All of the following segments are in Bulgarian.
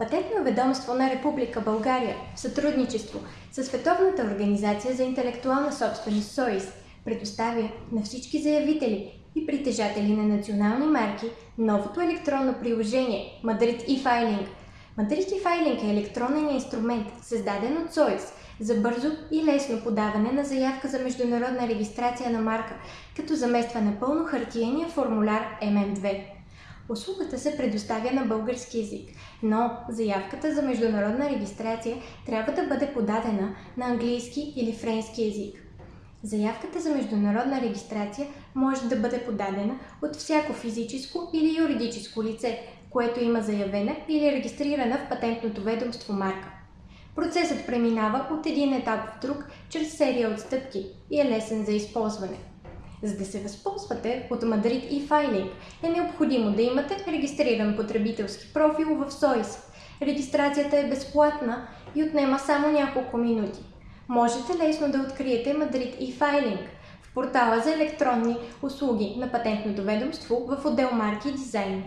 Патентно ведомство на Република България в сътрудничество с Световната организация за интелектуална собственост СОИС предоставя на всички заявители и притежатели на национални марки новото електронно приложение Madrid e-Filing. Madrid e-Filing е електронен инструмент, създаден от СОИС за бързо и лесно подаване на заявка за международна регистрация на марка, като замества напълно хартиения формуляр MM2. Услугата се предоставя на български язик, но заявката за международна регистрация трябва да бъде подадена на английски или френски язик. Заявката за международна регистрация може да бъде подадена от всяко физическо или юридическо лице, което има заявена или регистрирана в патентното ведомство марка. Процесът преминава от един етап в друг чрез серия от стъпки и е лесен за използване. За да се възползвате от Madrid и Filing е необходимо да имате регистриран потребителски профил в СОИС. Регистрацията е безплатна и отнема само няколко минути. Можете лесно да откриете Madrid и Filing в портала за електронни услуги на Патентното ведомство в отдел Марки и дизайн.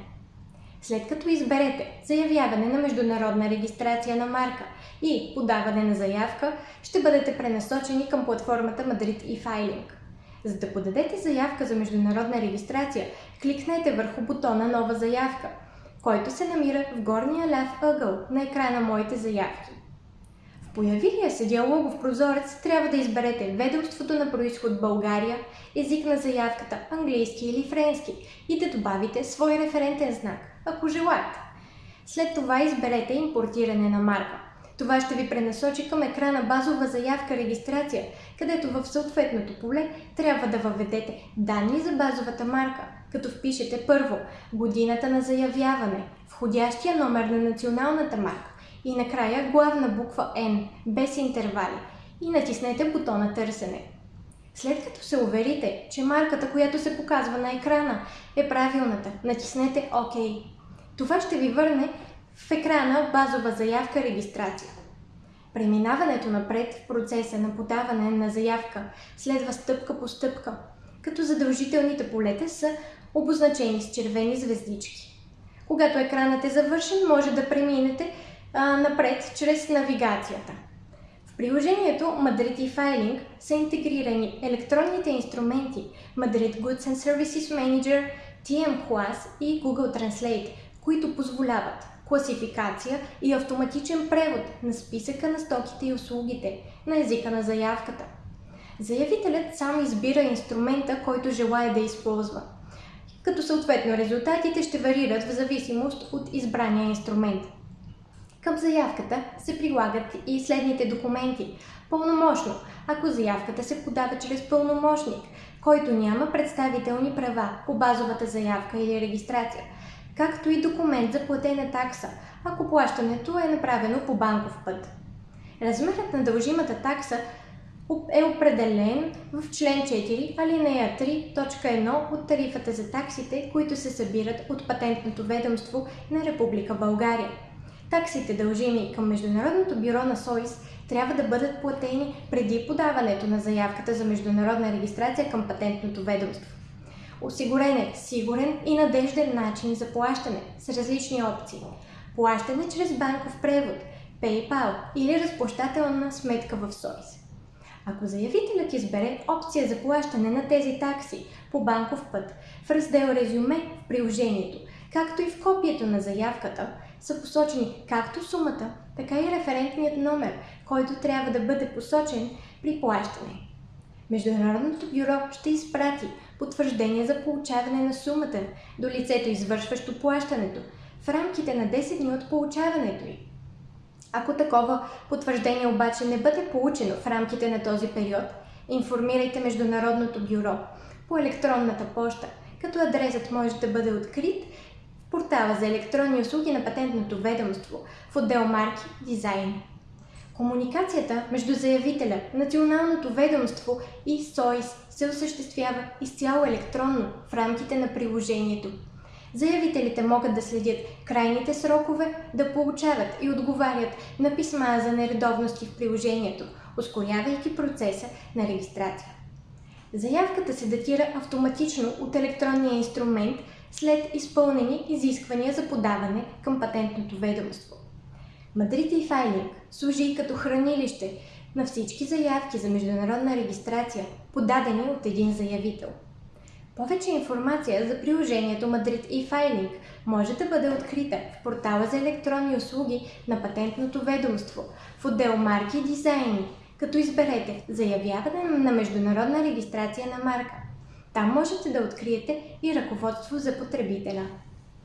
След като изберете заявяване на международна регистрация на марка и подаване на заявка, ще бъдете пренасочени към платформата Madrid и Filing. За да подадете заявка за международна регистрация, кликнете върху бутона Нова заявка, който се намира в горния ляв ъгъл на екрана Моите заявки. В появилия се диалогов прозорец трябва да изберете ведомството на происход България, език на заявката английски или френски и да добавите свой референтен знак, ако желаете. След това изберете импортиране на марка. Това ще ви пренасочи към екрана базова заявка регистрация, където в съответното поле трябва да въведете данни за базовата марка, като впишете първо годината на заявяване, входящия номер на националната марка и накрая главна буква N, без интервали и натиснете бутона Търсене. След като се уверите, че марката, която се показва на екрана е правилната, натиснете ОК. Това ще ви върне в екрана базова заявка регистрация. Преминаването напред в процеса на подаване на заявка следва стъпка по стъпка, като задължителните полета са обозначени с червени звездички. Когато екранът е завършен, може да преминете а, напред чрез навигацията. В приложението Madrid и Filing са интегрирани електронните инструменти Madrid Goods and Services Manager, TM Class и Google Translate, които позволяват класификация и автоматичен превод на списъка на стоките и услугите на езика на заявката. Заявителят сам избира инструмента, който желая да използва, като съответно резултатите ще варират в зависимост от избрания инструмент. Към заявката се прилагат и следните документи. Пълномощно, ако заявката се подава чрез пълномощник, който няма представителни права по базовата заявка или регистрация, както и документ за платена такса, ако плащането е направено по банков път. Размерът на дължимата такса е определен в член 4, алинея 3, точка 1 от тарифата за таксите, които се събират от Патентното ведомство на Република България. Таксите дължими към Международното бюро на СОИС трябва да бъдат платени преди подаването на заявката за международна регистрация към Патентното ведомство. Осигурен е сигурен и надежден начин за плащане с различни опции. Плащане чрез банков превод, PayPal или разплащателна сметка в СОИС. Ако заявителят избере опция за плащане на тези такси по банков път, в раздел Резюме в приложението, както и в копието на заявката, са посочени както сумата, така и референтният номер, който трябва да бъде посочен при плащане. Международното бюро ще изпрати потвърждение за получаване на сумата до лицето, извършващо плащането, в рамките на 10 дни от получаването й. Ако такова потвърждение обаче не бъде получено в рамките на този период, информирайте Международното бюро по електронната поща, като адресът може да бъде открит в портала за електронни услуги на Патентното ведомство в отдел Марки Дизайн. Комуникацията между заявителя, Националното ведомство и СОИС се осъществява изцяло електронно в рамките на приложението. Заявителите могат да следят крайните срокове, да получават и отговарят на писма за нередовности в приложението, ускорявайки процеса на регистрация. Заявката се датира автоматично от електронния инструмент след изпълнени изисквания за подаване към патентното ведомство. Madrid e-Filing служи и като хранилище на всички заявки за международна регистрация, подадени от един заявител. Повече информация за приложението Madrid e-Filing може да бъде открита в портала за електронни услуги на Патентното ведомство в отдел Марки и дизайни, като изберете Заявяване на международна регистрация на марка. Там можете да откриете и ръководство за потребителя.